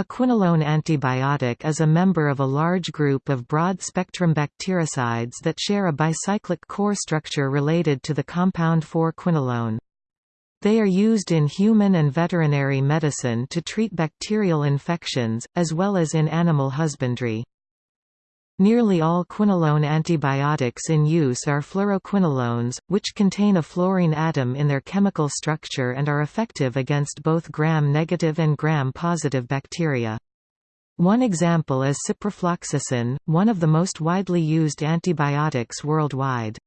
A quinolone antibiotic is a member of a large group of broad-spectrum bactericides that share a bicyclic core structure related to the compound 4-quinolone. They are used in human and veterinary medicine to treat bacterial infections, as well as in animal husbandry. Nearly all quinolone antibiotics in use are fluoroquinolones, which contain a fluorine atom in their chemical structure and are effective against both gram-negative and gram-positive bacteria. One example is ciprofloxacin, one of the most widely used antibiotics worldwide.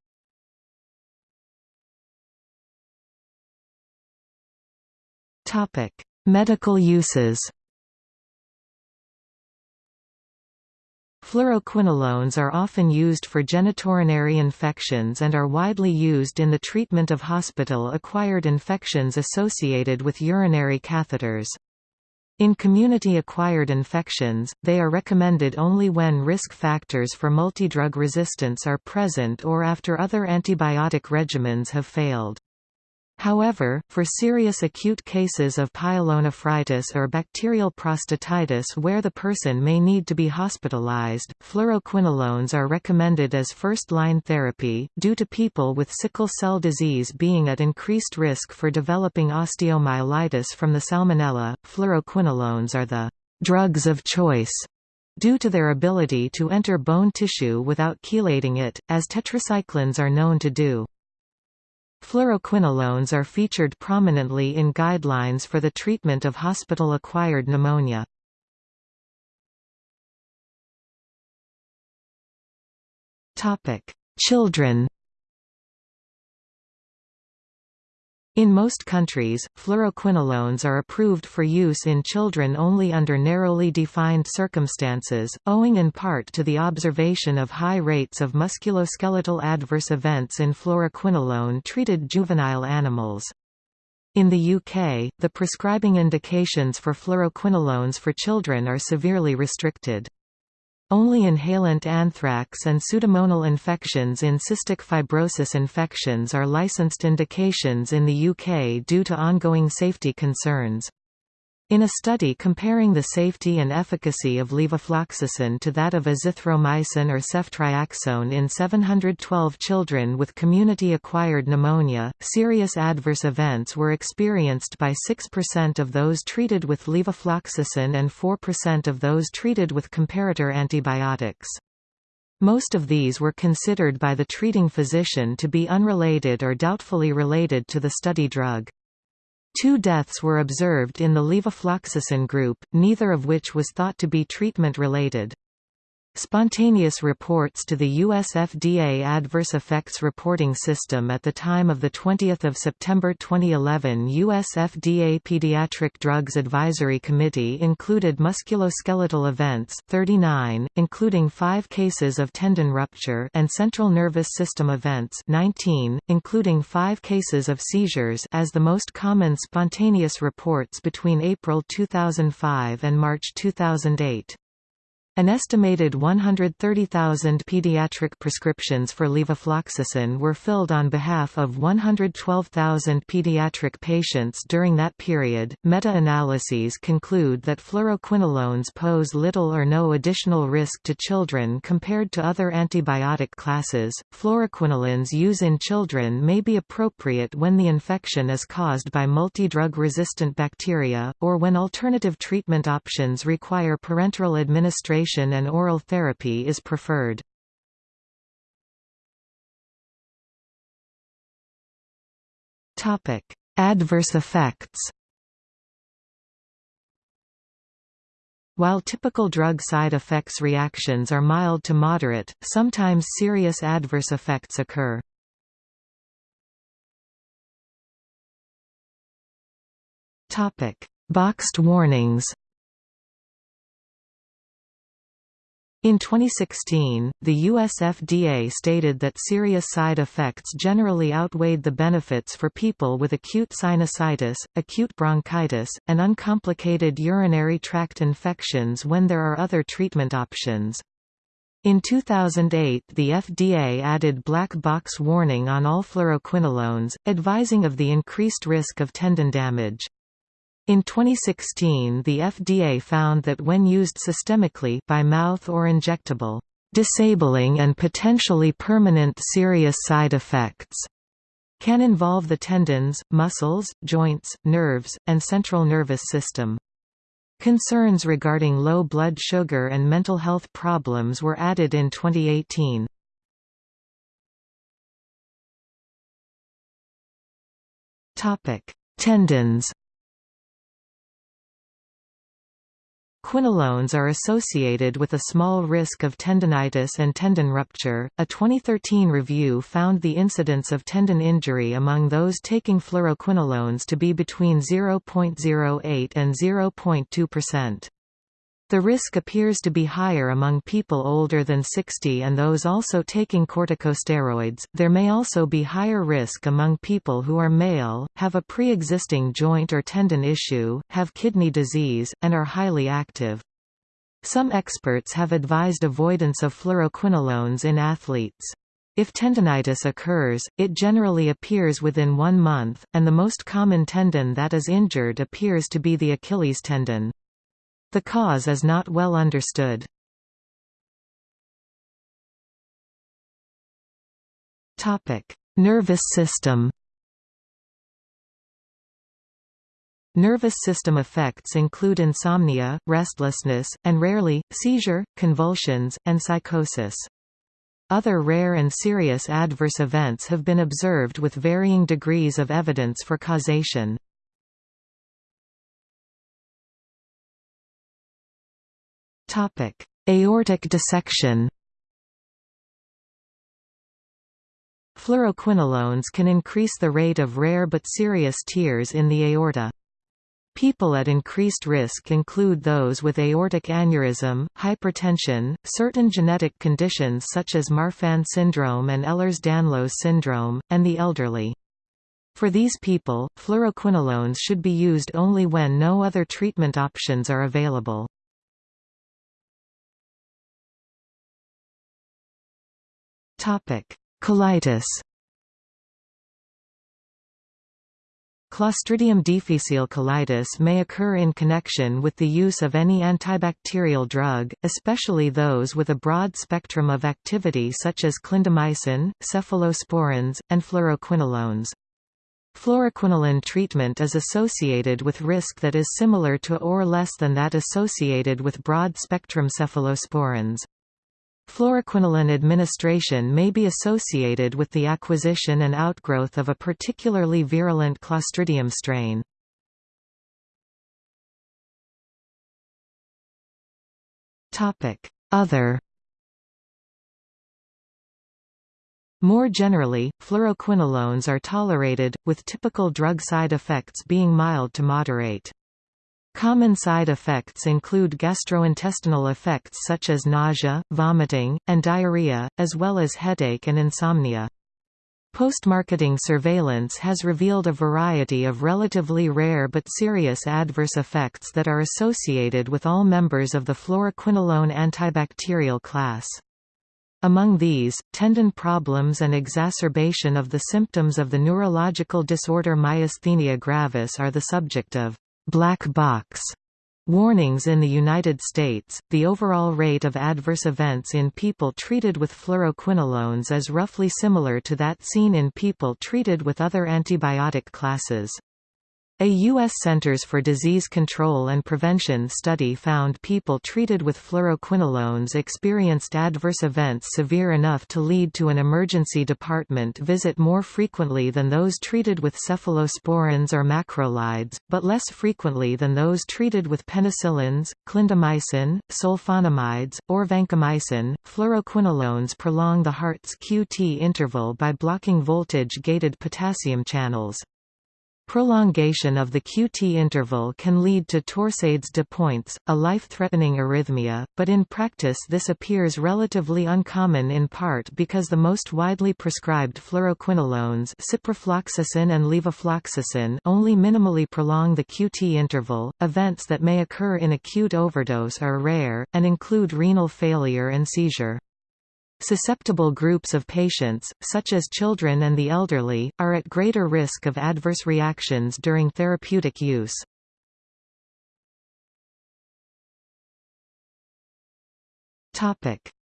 Medical uses Fluoroquinolones are often used for genitourinary infections and are widely used in the treatment of hospital-acquired infections associated with urinary catheters. In community-acquired infections, they are recommended only when risk factors for multidrug resistance are present or after other antibiotic regimens have failed. However, for serious acute cases of pyelonephritis or bacterial prostatitis where the person may need to be hospitalized, fluoroquinolones are recommended as first-line therapy, due to people with sickle cell disease being at increased risk for developing osteomyelitis from the salmonella. Fluoroquinolones are the drugs of choice due to their ability to enter bone tissue without chelating it, as tetracyclines are known to do. Fluoroquinolones are featured prominently in guidelines for the treatment of hospital-acquired pneumonia. Children In most countries, fluoroquinolones are approved for use in children only under narrowly defined circumstances, owing in part to the observation of high rates of musculoskeletal adverse events in fluoroquinolone-treated juvenile animals. In the UK, the prescribing indications for fluoroquinolones for children are severely restricted. Only inhalant anthrax and pseudomonal infections in cystic fibrosis infections are licensed indications in the UK due to ongoing safety concerns. In a study comparing the safety and efficacy of levofloxacin to that of azithromycin or ceftriaxone in 712 children with community-acquired pneumonia, serious adverse events were experienced by 6% of those treated with levofloxacin and 4% of those treated with comparator antibiotics. Most of these were considered by the treating physician to be unrelated or doubtfully related to the study drug. Two deaths were observed in the levofloxacin group, neither of which was thought to be treatment-related. Spontaneous reports to the US FDA Adverse Effects Reporting System at the time of 20 September 2011 US FDA Pediatric Drugs Advisory Committee included musculoskeletal events 39, including five cases of tendon rupture and central nervous system events 19, including five cases of seizures as the most common spontaneous reports between April 2005 and March 2008. An estimated 130,000 pediatric prescriptions for levofloxacin were filled on behalf of 112,000 pediatric patients during that period. Meta-analyses conclude that fluoroquinolones pose little or no additional risk to children compared to other antibiotic classes. Fluoroquinolones use in children may be appropriate when the infection is caused by multi-drug resistant bacteria, or when alternative treatment options require parenteral administration and oral therapy is preferred. Adverse effects While typical drug side effects reactions are mild to moderate, sometimes serious adverse effects occur. Topic: Boxed warnings In 2016, the US FDA stated that serious side effects generally outweighed the benefits for people with acute sinusitis, acute bronchitis, and uncomplicated urinary tract infections when there are other treatment options. In 2008 the FDA added black box warning on all fluoroquinolones, advising of the increased risk of tendon damage. In 2016 the FDA found that when used systemically by mouth or injectable, disabling and potentially permanent serious side effects can involve the tendons, muscles, joints, nerves, and central nervous system. Concerns regarding low blood sugar and mental health problems were added in 2018. Tendons Quinolones are associated with a small risk of tendonitis and tendon rupture. A 2013 review found the incidence of tendon injury among those taking fluoroquinolones to be between 0.08 and 0.2%. The risk appears to be higher among people older than 60 and those also taking corticosteroids. There may also be higher risk among people who are male, have a pre existing joint or tendon issue, have kidney disease, and are highly active. Some experts have advised avoidance of fluoroquinolones in athletes. If tendonitis occurs, it generally appears within one month, and the most common tendon that is injured appears to be the Achilles tendon. The cause is not well understood. Nervous system Nervous system effects include insomnia, restlessness, and rarely, seizure, convulsions, and psychosis. Other rare and serious adverse events have been observed with varying degrees of evidence for causation. Aortic dissection Fluoroquinolones can increase the rate of rare but serious tears in the aorta. People at increased risk include those with aortic aneurysm, hypertension, certain genetic conditions such as Marfan syndrome and Ehlers-Danlos syndrome, and the elderly. For these people, fluoroquinolones should be used only when no other treatment options are available. Colitis Clostridium difficile colitis may occur in connection with the use of any antibacterial drug, especially those with a broad spectrum of activity such as clindamycin, cephalosporins, and fluoroquinolones. Fluoroquinolone treatment is associated with risk that is similar to or less than that associated with broad-spectrum cephalosporins. Fluoroquinolone administration may be associated with the acquisition and outgrowth of a particularly virulent Clostridium strain. Other More generally, fluoroquinolones are tolerated, with typical drug side effects being mild to moderate. Common side effects include gastrointestinal effects such as nausea, vomiting, and diarrhea, as well as headache and insomnia. Post-marketing surveillance has revealed a variety of relatively rare but serious adverse effects that are associated with all members of the fluoroquinolone antibacterial class. Among these, tendon problems and exacerbation of the symptoms of the neurological disorder myasthenia gravis are the subject of black box warnings in the United States. The overall rate of adverse events in people treated with fluoroquinolones is roughly similar to that seen in people treated with other antibiotic classes. A U.S. Centers for Disease Control and Prevention study found people treated with fluoroquinolones experienced adverse events severe enough to lead to an emergency department visit more frequently than those treated with cephalosporins or macrolides, but less frequently than those treated with penicillins, clindamycin, sulfonamides, or vancomycin. Fluoroquinolones prolong the heart's QT interval by blocking voltage-gated potassium channels. Prolongation of the QT interval can lead to torsades de pointes, a life-threatening arrhythmia, but in practice this appears relatively uncommon in part because the most widely prescribed fluoroquinolones ciprofloxacin and levofloxacin only minimally prolong the QT interval. Events that may occur in acute overdose are rare, and include renal failure and seizure. Susceptible groups of patients, such as children and the elderly, are at greater risk of adverse reactions during therapeutic use.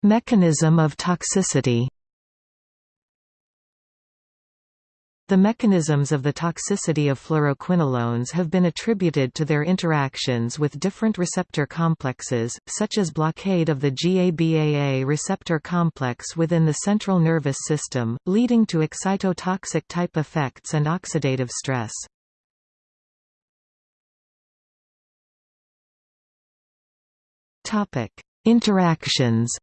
Mechanism of toxicity The mechanisms of the toxicity of fluoroquinolones have been attributed to their interactions with different receptor complexes, such as blockade of the GABAA receptor complex within the central nervous system, leading to excitotoxic type effects and oxidative stress. Interactions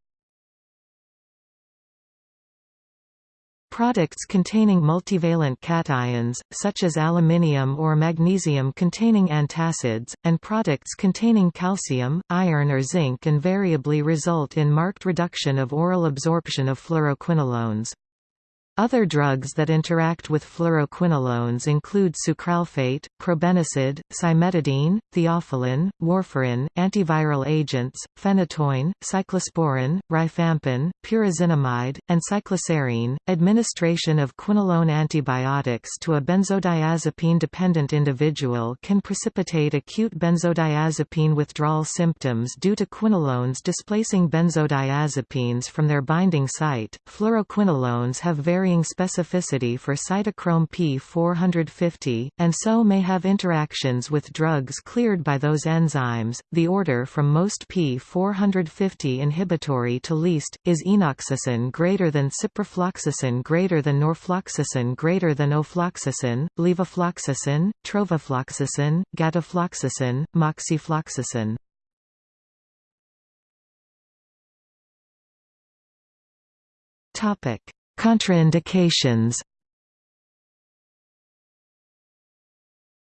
Products containing multivalent cations, such as aluminium or magnesium containing antacids, and products containing calcium, iron or zinc invariably result in marked reduction of oral absorption of fluoroquinolones. Other drugs that interact with fluoroquinolones include sucralfate, probenecid, cimetidine, theophylline, warfarin, antiviral agents, phenytoin, cyclosporin, rifampin, pyrazinamide, and cycloserine. Administration of quinolone antibiotics to a benzodiazepine-dependent individual can precipitate acute benzodiazepine withdrawal symptoms due to quinolones displacing benzodiazepines from their binding site. Fluoroquinolones have varying varying specificity for cytochrome P450, and so may have interactions with drugs cleared by those enzymes. The order from most P450 inhibitory to least is enoxacin greater than ciprofloxacin greater than norfloxacin greater than ofloxacin, levofloxacin, trovafloxacin, gatifloxacin, moxifloxacin. Topic Contraindications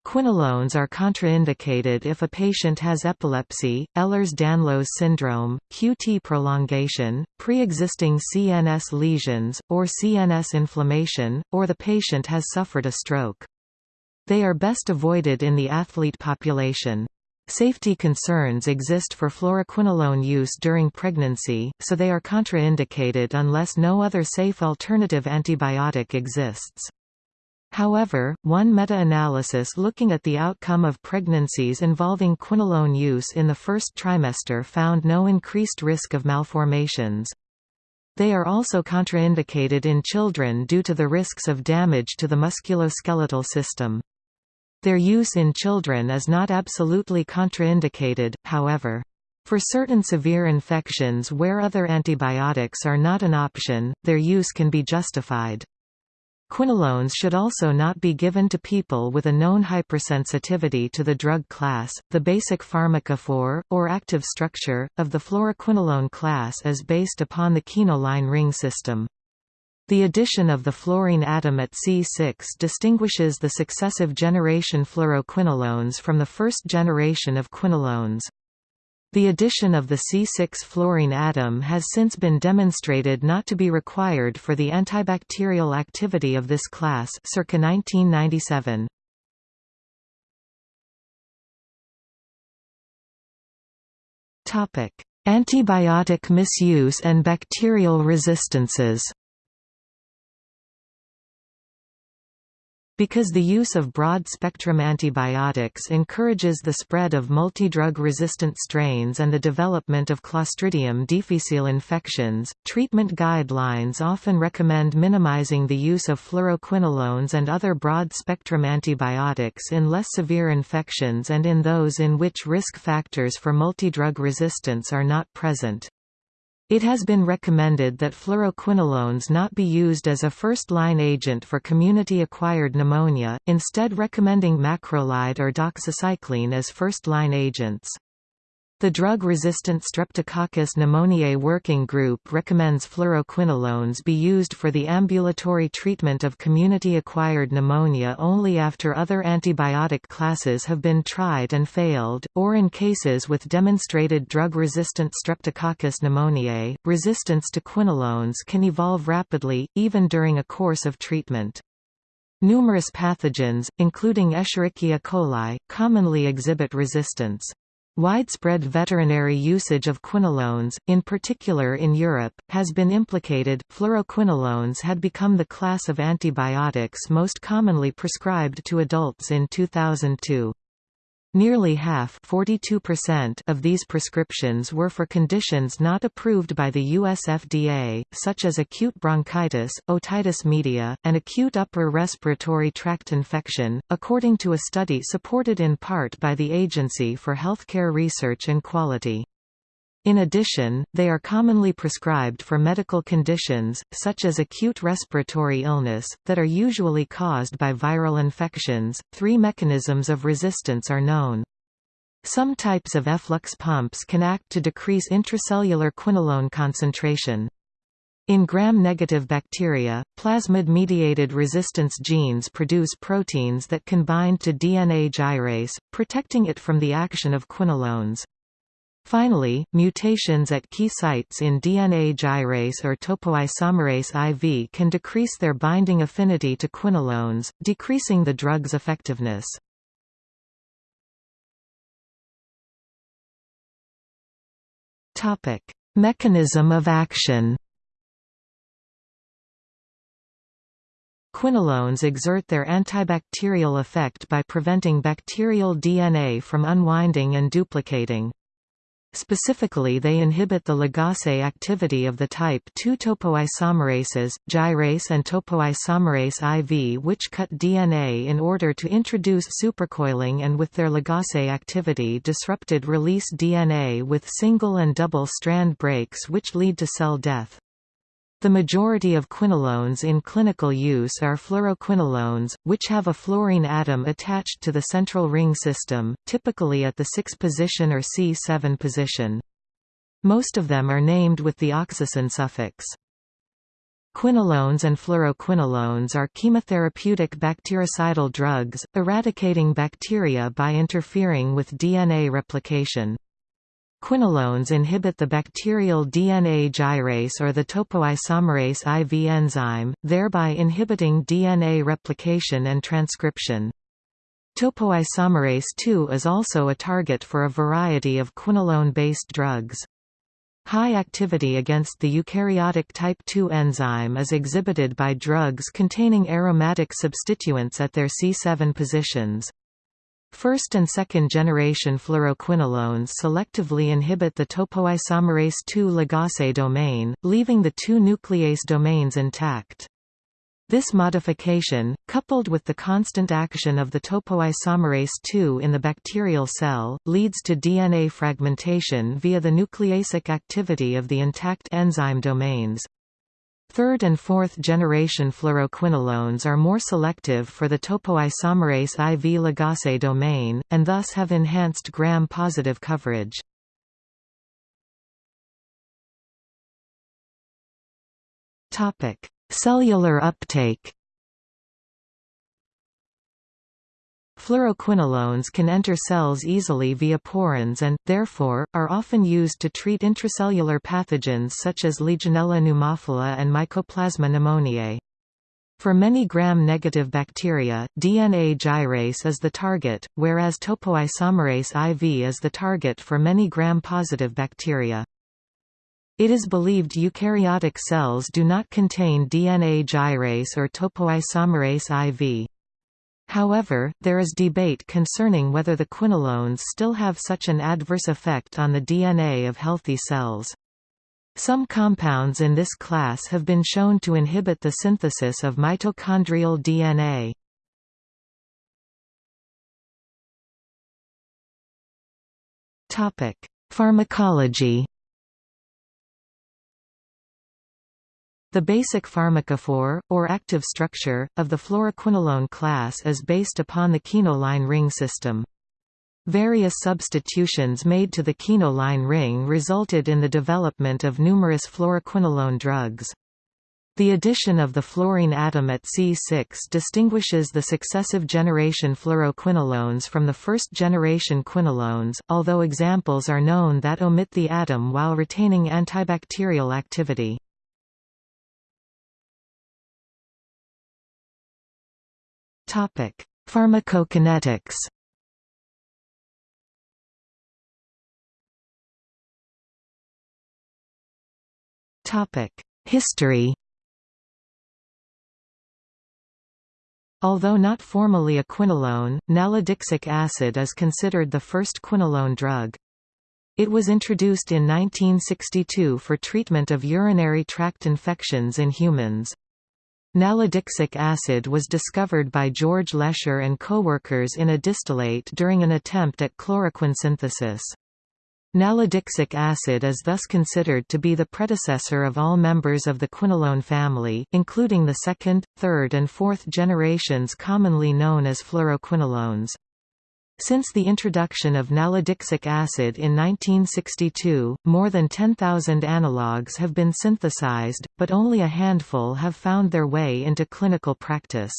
Quinolones are contraindicated if a patient has epilepsy, Ehlers-Danlos syndrome, QT prolongation, pre-existing CNS lesions, or CNS inflammation, or the patient has suffered a stroke. They are best avoided in the athlete population. Safety concerns exist for fluoroquinolone use during pregnancy, so they are contraindicated unless no other safe alternative antibiotic exists. However, one meta-analysis looking at the outcome of pregnancies involving quinolone use in the first trimester found no increased risk of malformations. They are also contraindicated in children due to the risks of damage to the musculoskeletal system. Their use in children is not absolutely contraindicated, however. For certain severe infections where other antibiotics are not an option, their use can be justified. Quinolones should also not be given to people with a known hypersensitivity to the drug class. The basic pharmacophore, or active structure, of the fluoroquinolone class is based upon the quinoline ring system. The addition of the fluorine atom at C6 distinguishes the successive generation fluoroquinolones from the first generation of quinolones. The addition of the C6 fluorine atom has since been demonstrated not to be required for the antibacterial activity of this class circa 1997. Antibiotic misuse and bacterial resistances Because the use of broad-spectrum antibiotics encourages the spread of multidrug-resistant strains and the development of Clostridium difficile infections, treatment guidelines often recommend minimizing the use of fluoroquinolones and other broad-spectrum antibiotics in less severe infections and in those in which risk factors for multidrug resistance are not present. It has been recommended that fluoroquinolones not be used as a first-line agent for community-acquired pneumonia, instead recommending macrolide or doxycycline as first-line agents. The drug-resistant Streptococcus pneumoniae working group recommends fluoroquinolones be used for the ambulatory treatment of community-acquired pneumonia only after other antibiotic classes have been tried and failed, or in cases with demonstrated drug-resistant Streptococcus pneumoniae. Resistance to quinolones can evolve rapidly, even during a course of treatment. Numerous pathogens, including Escherichia coli, commonly exhibit resistance. Widespread veterinary usage of quinolones, in particular in Europe, has been implicated. Fluoroquinolones had become the class of antibiotics most commonly prescribed to adults in 2002. Nearly half of these prescriptions were for conditions not approved by the US FDA, such as acute bronchitis, otitis media, and acute upper respiratory tract infection, according to a study supported in part by the Agency for Healthcare Research and Quality. In addition, they are commonly prescribed for medical conditions, such as acute respiratory illness, that are usually caused by viral infections. Three mechanisms of resistance are known. Some types of efflux pumps can act to decrease intracellular quinolone concentration. In gram-negative bacteria, plasmid-mediated resistance genes produce proteins that can bind to DNA gyrase, protecting it from the action of quinolones. Finally, mutations at key sites in DNA gyrase or topoisomerase IV can decrease their binding affinity to quinolones, decreasing the drug's effectiveness. Mechanism of action Quinolones exert their antibacterial effect by preventing bacterial DNA from unwinding and duplicating. Specifically they inhibit the ligase activity of the type II topoisomerases, gyrase and topoisomerase IV which cut DNA in order to introduce supercoiling and with their ligase activity disrupted release DNA with single and double strand breaks which lead to cell death. The majority of quinolones in clinical use are fluoroquinolones, which have a fluorine atom attached to the central ring system, typically at the 6 position or C7 position. Most of them are named with the oxacin suffix. Quinolones and fluoroquinolones are chemotherapeutic bactericidal drugs, eradicating bacteria by interfering with DNA replication. Quinolones inhibit the bacterial DNA gyrase or the topoisomerase IV enzyme, thereby inhibiting DNA replication and transcription. Topoisomerase II is also a target for a variety of quinolone-based drugs. High activity against the eukaryotic type II enzyme is exhibited by drugs containing aromatic substituents at their C7 positions. First and second generation fluoroquinolones selectively inhibit the topoisomerase II ligase domain, leaving the two nuclease domains intact. This modification, coupled with the constant action of the topoisomerase II in the bacterial cell, leads to DNA fragmentation via the nucleasic activity of the intact enzyme domains. Third and fourth generation fluoroquinolones are more selective for the topoisomerase IV ligase domain, and thus have enhanced gram-positive coverage. Cellular uptake Fluoroquinolones can enter cells easily via porins and, therefore, are often used to treat intracellular pathogens such as Legionella pneumophila and Mycoplasma pneumoniae. For many gram-negative bacteria, DNA gyrase is the target, whereas topoisomerase IV is the target for many gram-positive bacteria. It is believed eukaryotic cells do not contain DNA gyrase or topoisomerase IV. However, there is debate concerning whether the quinolones still have such an adverse effect on the DNA of healthy cells. Some compounds in this class have been shown to inhibit the synthesis of mitochondrial DNA. Pharmacology The basic pharmacophore, or active structure, of the fluoroquinolone class is based upon the quinoline ring system. Various substitutions made to the quinoline ring resulted in the development of numerous fluoroquinolone drugs. The addition of the fluorine atom at C6 distinguishes the successive generation fluoroquinolones from the first-generation quinolones, although examples are known that omit the atom while retaining antibacterial activity. Topic: Pharmacokinetics. Topic: History. Although not formally a quinolone, nalidixic acid is considered the first quinolone drug. It was introduced in 1962 for treatment of urinary tract infections in humans. Nalidixic acid was discovered by George Lesher and co-workers in a distillate during an attempt at chloroquine synthesis. Nalidixic acid is thus considered to be the predecessor of all members of the quinolone family, including the second, third and fourth generations commonly known as fluoroquinolones. Since the introduction of nalidixic acid in 1962, more than 10,000 analogues have been synthesized, but only a handful have found their way into clinical practice.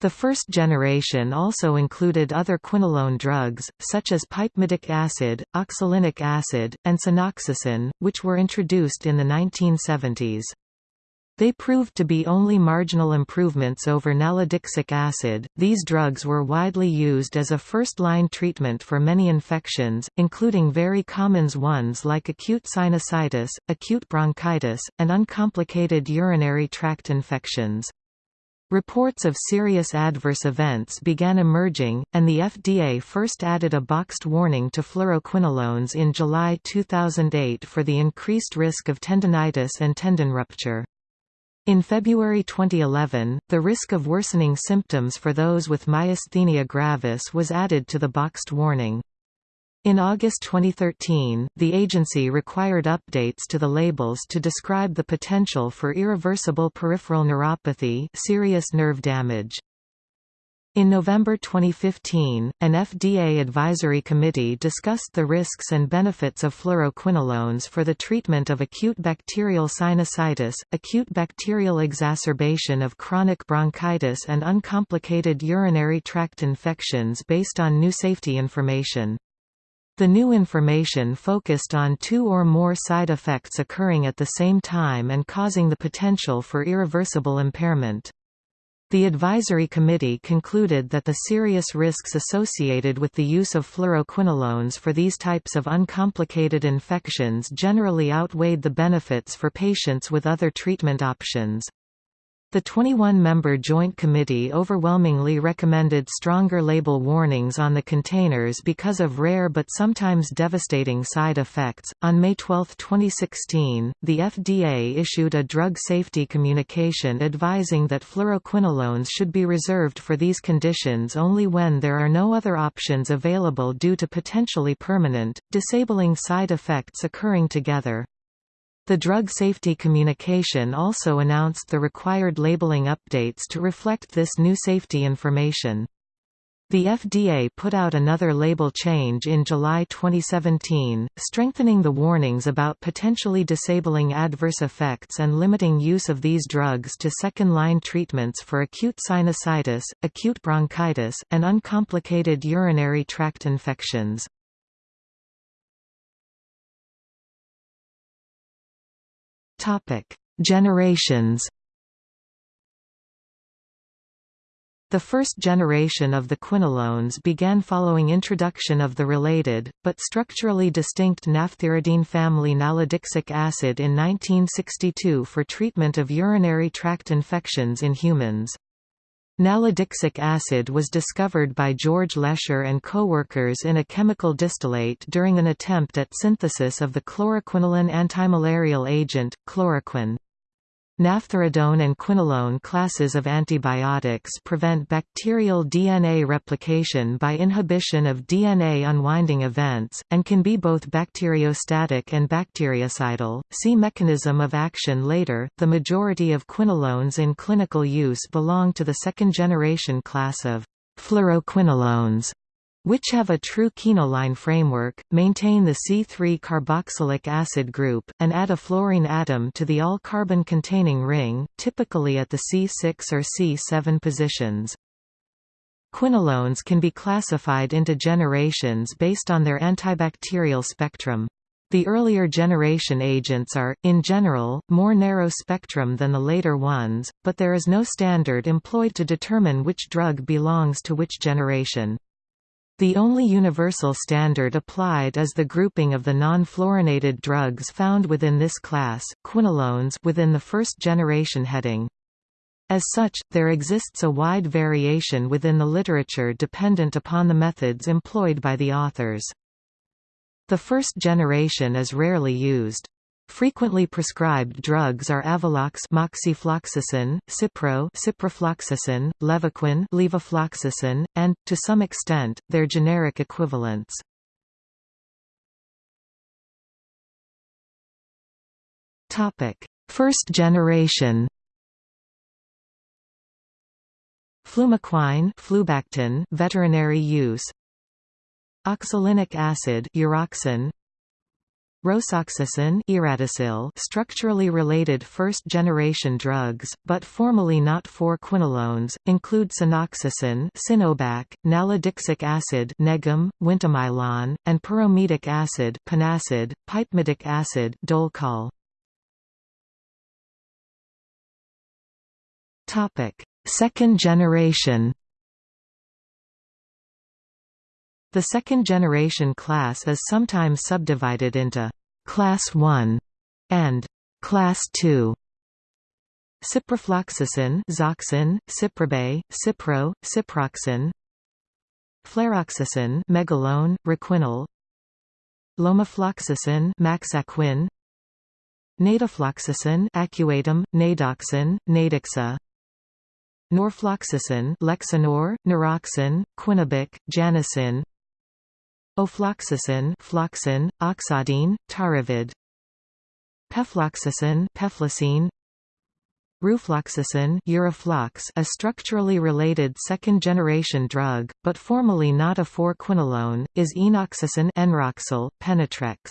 The first generation also included other quinolone drugs, such as pipemidic acid, oxolinic acid, and cinoxacin, which were introduced in the 1970s. They proved to be only marginal improvements over nalidixic acid. These drugs were widely used as a first-line treatment for many infections, including very common ones like acute sinusitis, acute bronchitis, and uncomplicated urinary tract infections. Reports of serious adverse events began emerging, and the FDA first added a boxed warning to fluoroquinolones in July 2008 for the increased risk of tendinitis and tendon rupture. In February 2011, the risk of worsening symptoms for those with myasthenia gravis was added to the boxed warning. In August 2013, the agency required updates to the labels to describe the potential for irreversible peripheral neuropathy serious nerve damage. In November 2015, an FDA advisory committee discussed the risks and benefits of fluoroquinolones for the treatment of acute bacterial sinusitis, acute bacterial exacerbation of chronic bronchitis and uncomplicated urinary tract infections based on new safety information. The new information focused on two or more side effects occurring at the same time and causing the potential for irreversible impairment. The advisory committee concluded that the serious risks associated with the use of fluoroquinolones for these types of uncomplicated infections generally outweighed the benefits for patients with other treatment options. The 21-member Joint Committee overwhelmingly recommended stronger label warnings on the containers because of rare but sometimes devastating side effects. On May 12, 2016, the FDA issued a drug safety communication advising that fluoroquinolones should be reserved for these conditions only when there are no other options available due to potentially permanent, disabling side effects occurring together. The drug safety communication also announced the required labeling updates to reflect this new safety information. The FDA put out another label change in July 2017, strengthening the warnings about potentially disabling adverse effects and limiting use of these drugs to second-line treatments for acute sinusitis, acute bronchitis, and uncomplicated urinary tract infections. Topic: Generations. The first generation of the quinolones began following introduction of the related, but structurally distinct naphthyridine family nalidixic acid in 1962 for treatment of urinary tract infections in humans. Nalidixic acid was discovered by George Lesher and co-workers in a chemical distillate during an attempt at synthesis of the chloroquinoline antimalarial agent, chloroquine. Naphthyridone and quinolone classes of antibiotics prevent bacterial DNA replication by inhibition of DNA unwinding events, and can be both bacteriostatic and bactericidal. See mechanism of action later. The majority of quinolones in clinical use belong to the second generation class of fluoroquinolones which have a true quinoline framework, maintain the C3-carboxylic acid group, and add a fluorine atom to the all-carbon containing ring, typically at the C6 or C7 positions. Quinolones can be classified into generations based on their antibacterial spectrum. The earlier generation agents are, in general, more narrow spectrum than the later ones, but there is no standard employed to determine which drug belongs to which generation. The only universal standard applied is the grouping of the non-fluorinated drugs found within this class, quinolones within the first generation heading. As such, there exists a wide variation within the literature dependent upon the methods employed by the authors. The first generation is rarely used. Frequently prescribed drugs are Avelox moxifloxacin, Cipro ciprofloxacin, Levaquin levofloxacin, and, to some extent, their generic equivalents. First generation Flumequine flubactin, veterinary use. Oxolinic acid uroxin, Rosoxacin Eradacil structurally related first-generation drugs, but formally not 4-quinolones, include cinoxacin Cinobac, nalidixic acid NegGram, Wintomylon, and piromidic acid Panacid, pipemidic acid Dolcol. Second generation The second-generation class is sometimes subdivided into «Class 1» and «Class 2». Ciprofloxacin Zoxin, Ciprobay, Cipro, Ciproxin. Fleroxacin Megalone, Requinol. Lomefloxacin Maxaquin. Nadifloxacin Acuatim, Nadoxin, Nadixa Norfloxacin Lexinor, Noroxin, Quinabic, Janacin Ofloxacin Floxin, Oxadine, Tarivid Pefloxacin Peflacine Rufloxacin Uroflox a structurally related second-generation drug, but formally not a 4-quinolone, is enoxacin Enroxil, Penetrex.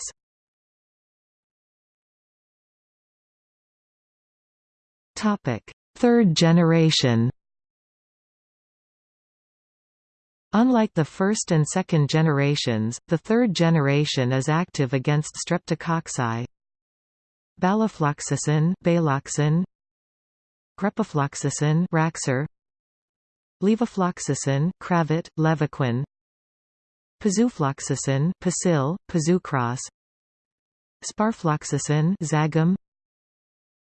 Third generation Unlike the first and second generations, the third generation is active against streptococci. Balofloxacin, Baloxin, Grepafloxacin, Raxar, Levofloxacin, Cravit, Levaquin, Pazufloxacin, Pasil, Pazucross, Sparfloxacin, Zagam,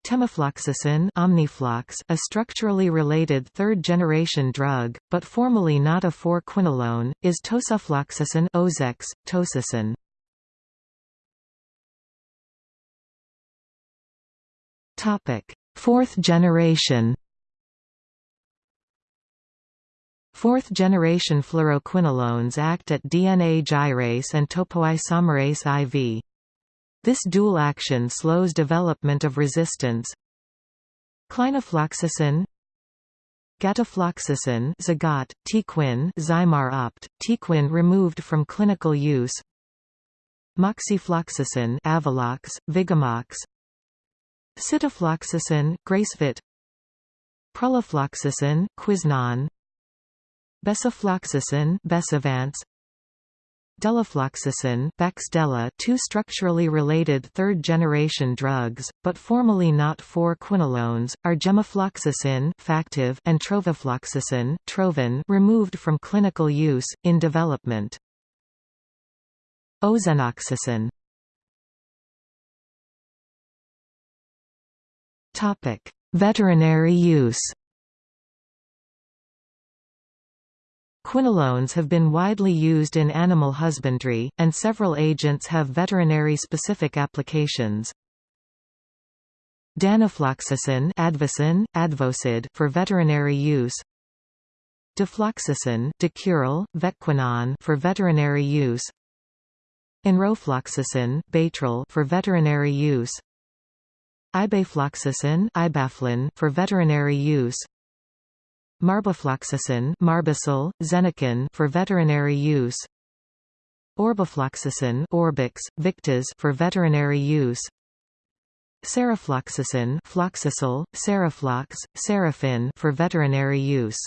Temafloxacin Omniflox, a structurally related third-generation drug, but formally not a 4-quinolone, is tosufloxacin Ozex, tosacin. Fourth generation Fourth-generation fluoroquinolones act at DNA gyrase and topoisomerase IV. This dual action slows development of resistance. Clinafloxacin Gatifloxacin Zigat, Tequin Zymar opt, Tequin removed from clinical use. Moxifloxacin Avelox, Vigamox. Sitafloxacin, Gracevit. Prulifloxacin, Quisnon. Besifloxacin Besivance Delafloxacin Baxdela two structurally related third-generation drugs, but formally not 4-quinolones, are gemifloxacin and trovafloxacin Trovan removed from clinical use, in development. Ozenoxacin Veterinary use Quinolones have been widely used in animal husbandry, and several agents have veterinary-specific applications. Danofloxacin Advocin, Advocid for veterinary use. Difloxacin Dicural, Vetquinon for veterinary use. Enrofloxacin Baytril for veterinary use. Ibafloxacin Ibaflin for veterinary use Marbofloxacin Marbocyl, Zeniquin for veterinary use. Orbifloxacin Orbix, Victas for veterinary use. Sarafloxacin Floxacil, Saraflox, Sarafin for veterinary use